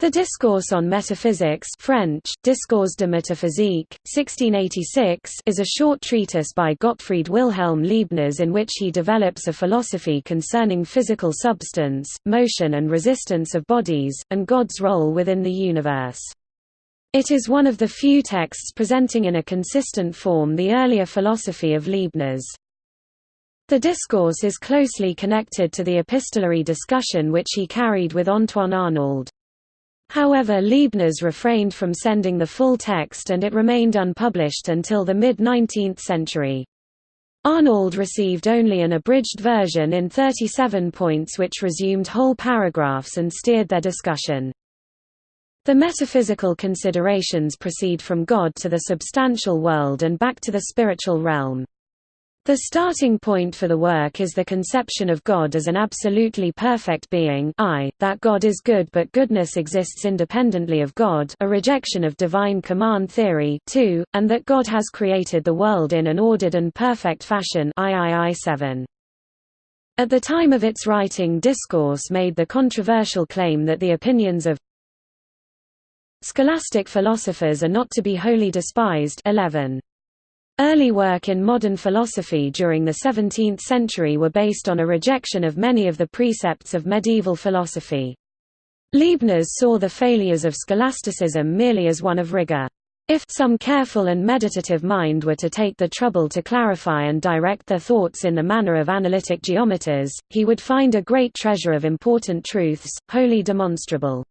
The Discourse on Metaphysics French, Discours de métaphysique, 1686 is a short treatise by Gottfried Wilhelm Leibniz in which he develops a philosophy concerning physical substance, motion and resistance of bodies, and God's role within the universe. It is one of the few texts presenting in a consistent form the earlier philosophy of Leibniz. The discourse is closely connected to the epistolary discussion which he carried with Antoine Arnauld. However Leibniz refrained from sending the full text and it remained unpublished until the mid-19th century. Arnauld received only an abridged version in 37 points which resumed whole paragraphs and steered their discussion. The metaphysical considerations proceed from God to the substantial world and back to the spiritual realm. The starting point for the work is the conception of God as an absolutely perfect being I, that God is good but goodness exists independently of God a rejection of divine command theory 2, and that God has created the world in an ordered and perfect fashion III 7. At the time of its writing Discourse made the controversial claim that the opinions of scholastic philosophers are not to be wholly despised 11. Early work in modern philosophy during the 17th century were based on a rejection of many of the precepts of medieval philosophy. Leibniz saw the failures of scholasticism merely as one of rigor. If some careful and meditative mind were to take the trouble to clarify and direct their thoughts in the manner of analytic geometers, he would find a great treasure of important truths, wholly demonstrable.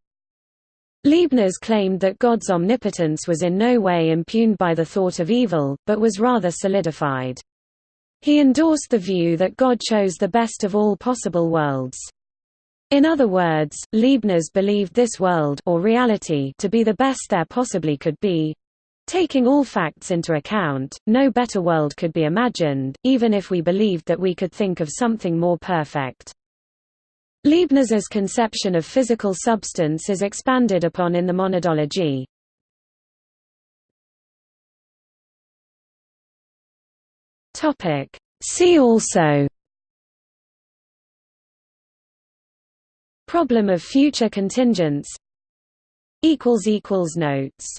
Leibniz claimed that God's omnipotence was in no way impugned by the thought of evil, but was rather solidified. He endorsed the view that God chose the best of all possible worlds. In other words, Leibniz believed this world or reality to be the best there possibly could be. Taking all facts into account, no better world could be imagined, even if we believed that we could think of something more perfect. Leibniz's conception of physical substance is expanded upon in the monadology. See also. Problem of future contingents. Notes